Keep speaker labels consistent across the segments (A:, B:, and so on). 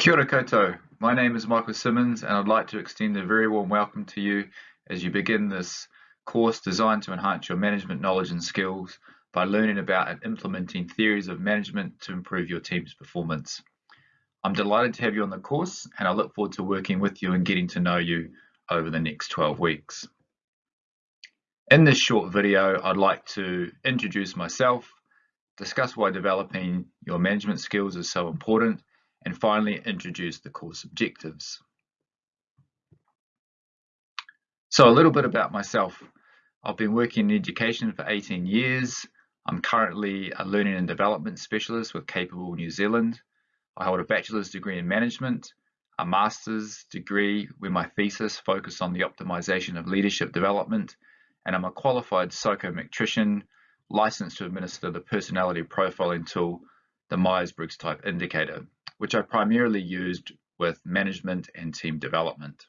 A: Kia ora koutou. My name is Michael Simmons and I'd like to extend a very warm welcome to you as you begin this course designed to enhance your management knowledge and skills by learning about and implementing theories of management to improve your team's performance. I'm delighted to have you on the course and I look forward to working with you and getting to know you over the next 12 weeks. In this short video, I'd like to introduce myself, discuss why developing your management skills is so important, and finally introduce the course objectives. So a little bit about myself. I've been working in education for 18 years. I'm currently a learning and development specialist with Capable New Zealand. I hold a bachelor's degree in management, a master's degree where my thesis focused on the optimization of leadership development, and I'm a qualified psychometrician licensed to administer the personality profiling tool, the Myers-Briggs type indicator which I primarily used with management and team development.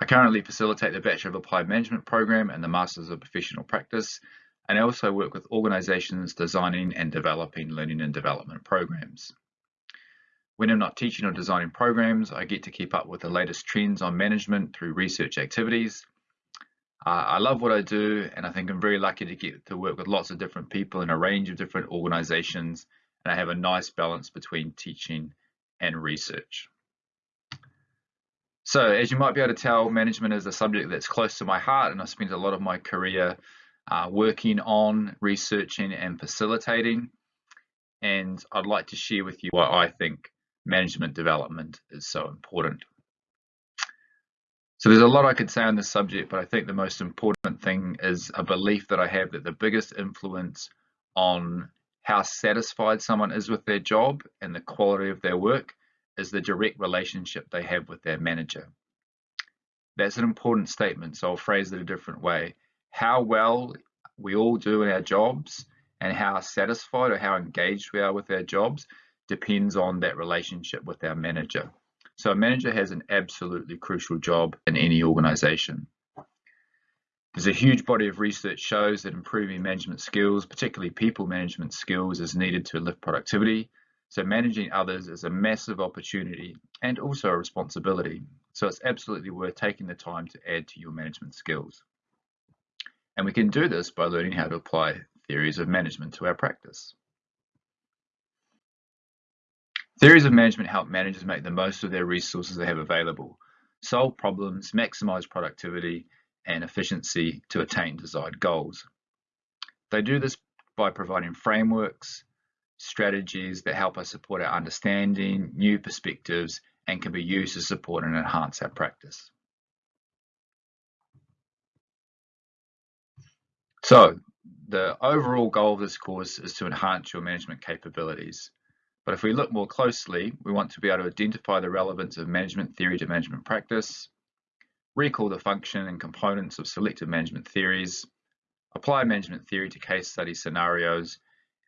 A: I currently facilitate the Bachelor of Applied Management program and the Masters of Professional Practice, and I also work with organizations designing and developing learning and development programs. When I'm not teaching or designing programs, I get to keep up with the latest trends on management through research activities I love what I do, and I think I'm very lucky to get to work with lots of different people in a range of different organizations, and I have a nice balance between teaching and research. So as you might be able to tell, management is a subject that's close to my heart, and I've spent a lot of my career uh, working on researching and facilitating. And I'd like to share with you why I think management development is so important. So there's a lot I could say on this subject, but I think the most important thing is a belief that I have that the biggest influence on how satisfied someone is with their job and the quality of their work is the direct relationship they have with their manager. That's an important statement, so I'll phrase it a different way. How well we all do in our jobs and how satisfied or how engaged we are with our jobs depends on that relationship with our manager. So a manager has an absolutely crucial job in any organization. There's a huge body of research shows that improving management skills, particularly people management skills, is needed to lift productivity. So managing others is a massive opportunity and also a responsibility. So it's absolutely worth taking the time to add to your management skills. And we can do this by learning how to apply theories of management to our practice. Theories of management help managers make the most of their resources they have available, solve problems, maximize productivity and efficiency to attain desired goals. They do this by providing frameworks, strategies that help us support our understanding, new perspectives, and can be used to support and enhance our practice. So, the overall goal of this course is to enhance your management capabilities. But if we look more closely, we want to be able to identify the relevance of management theory to management practice, recall the function and components of selected management theories, apply management theory to case study scenarios,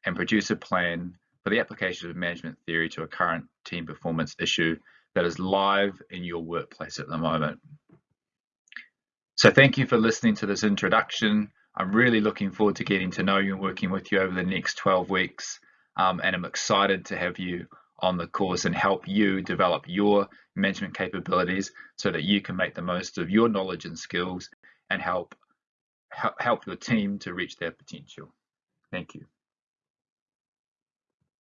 A: and produce a plan for the application of management theory to a current team performance issue that is live in your workplace at the moment. So thank you for listening to this introduction. I'm really looking forward to getting to know you and working with you over the next 12 weeks um, and I'm excited to have you on the course and help you develop your management capabilities so that you can make the most of your knowledge and skills and help help your team to reach their potential. Thank you.